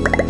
you